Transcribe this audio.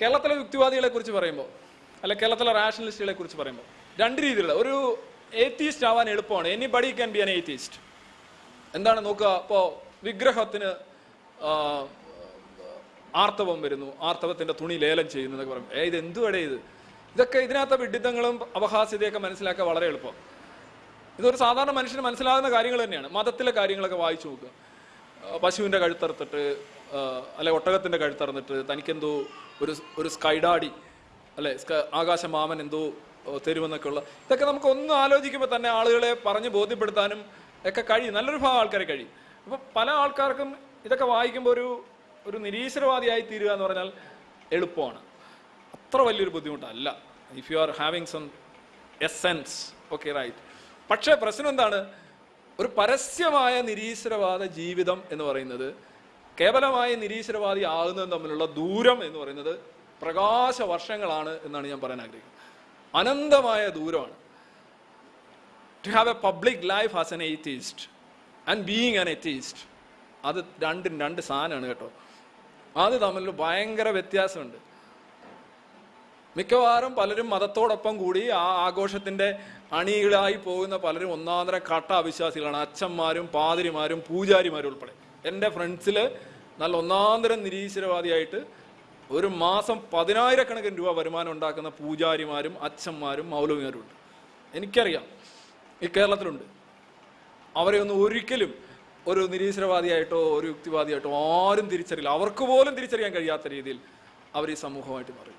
കേരളത്തിലെ യുക്തിവാദികളെ കുറിച്ച് പറയുമ്പോൾ അല്ലെ കേരളത്തിലെ റാഷണലിസ്റ്റുകളെ കുറിച്ച് പറയുമ്പോൾ രണ്ട് രീതിയിലുള്ള ഒരു ഏത്തീസ്റ്റ് ആവാൻ എളുപ്പമാണ്. Anybody can be an atheist എന്താണ് നോക്കുക? ഇപ്പോൾ വിഗ്രഹത്തിന് ആർത്തവം വരുന്നു. ആർത്തവത്തിന്റെ തുണി ലേലം ചെയ്യുന്നു എന്നൊക്കെ പറയും ഏ ഇത് എന്തുവടെ ഇത്? ഇതൊക്കെ ഇതിനകത്തെ വിഡിത്തങ്ങളും അപഹാസ്യതയൊക്കെ മനസ്സിലാക്കാൻ വളരെ എളുപ്പം. ഇതൊരു സാധാരണ മനുഷ്യന് മനസ്സിലാകുന്ന കാര്യങ്ങൾ തന്നെയാണ്. മതത്തിലെ കാര്യങ്ങളൊക്കെ വായിച്ചു നോക്കുക. ആ, പശുവിന്റെ കഴുത്തറുത്തിട്ട് അല്ലെ ഒട്ടകത്തിന്റെ കഴുത്തറന്നിട്ട് തനിക്കെന്തോ ഒരു ഒരു സ്കൈഡാടി അല്ലെ ആകാശ മാമൻ എന്തോ തരുമെന്നൊക്കെയുള്ള ഇതൊക്കെ നമുക്ക് ഒന്ന് ആലോചിക്കുമ്പോൾ തന്നെ ആളുകളെ പറഞ്ഞ് ബോധ്യപ്പെടുത്താനും ഒക്കെ കഴിയും. നല്ലൊരു ഭാഗം ആൾക്കാരെ കഴിയും. അപ്പോൾ പല ആൾക്കാർക്കും ഇതൊക്കെ വായിക്കുമ്പോൾ ഒരു ഒരു നിരീശ്വരവാദിയായി തീരുക എന്ന് പറഞ്ഞാൽ എളുപ്പമാണ്. അത്ര വലിയൊരു ബുദ്ധിമുട്ടല്ല. If you are having some S essence okay right പക്ഷേ പ്രശ്നം എന്താണ്? ഒരു പരസ്യമായ നിരീശ്വരവാദ ജീവിതം എന്ന് പറയുന്നത് കേവലമായ നിരീശ്വരവാദി ആകുന്നതും തമ്മിലുള്ള ദൂരം എന്ന് പറയുന്നത് പ്രകാശ വർഷങ്ങളാണ് എന്നാണ് ഞാൻ പറയാൻ ആഗ്രഹിക്കുന്നത്. അനന്തമായ ദൂരമാണ്. To have a public life as an atheist and being an atheist അത് രണ്ടും രണ്ട് സാധനമാണ് കേട്ടോ. അത് തമ്മിൽ ഭയങ്കര വ്യത്യാസമുണ്ട്. മിക്കവാറും പലരും മതത്തോടൊപ്പം കൂടി ആ ആഘോഷത്തിന്റെ അണികളായി പോകുന്ന പലരും ഒന്നാന്തര കട്ട അവിശ്വാസികളാണ്. അച്ഛന്മാരും പാതിരിമാരും പൂജാരിമാരും ഉൾപ്പെടെ. എന്റെ ഫ്രണ്ട്സിൽ നല്ല ഒന്നാന്തരം നിരീശ്വരവാദിയായിട്ട് ഒരു മാസം പതിനായിരക്കണക്കിന് രൂപ വരുമാനം ഉണ്ടാക്കുന്ന പൂജാരിമാരും അച്ഛന്മാരും മൗലവിമാരും ഉണ്ട്. എനിക്കറിയാം. ഈ കേരളത്തിലുണ്ട്. അവരെ ഒന്നും ഒരിക്കലും ഒരു നിരീശ്വരവാദിയായിട്ടോ ഒരു യുക്തിവാദിയായിട്ടോ ആരും തിരിച്ചറിയില്ല. അവർക്ക് പോലും തിരിച്ചറിയാൻ കഴിയാത്ത രീതിയിൽ അവർ ഈ സമൂഹമായിട്ട് മാറി.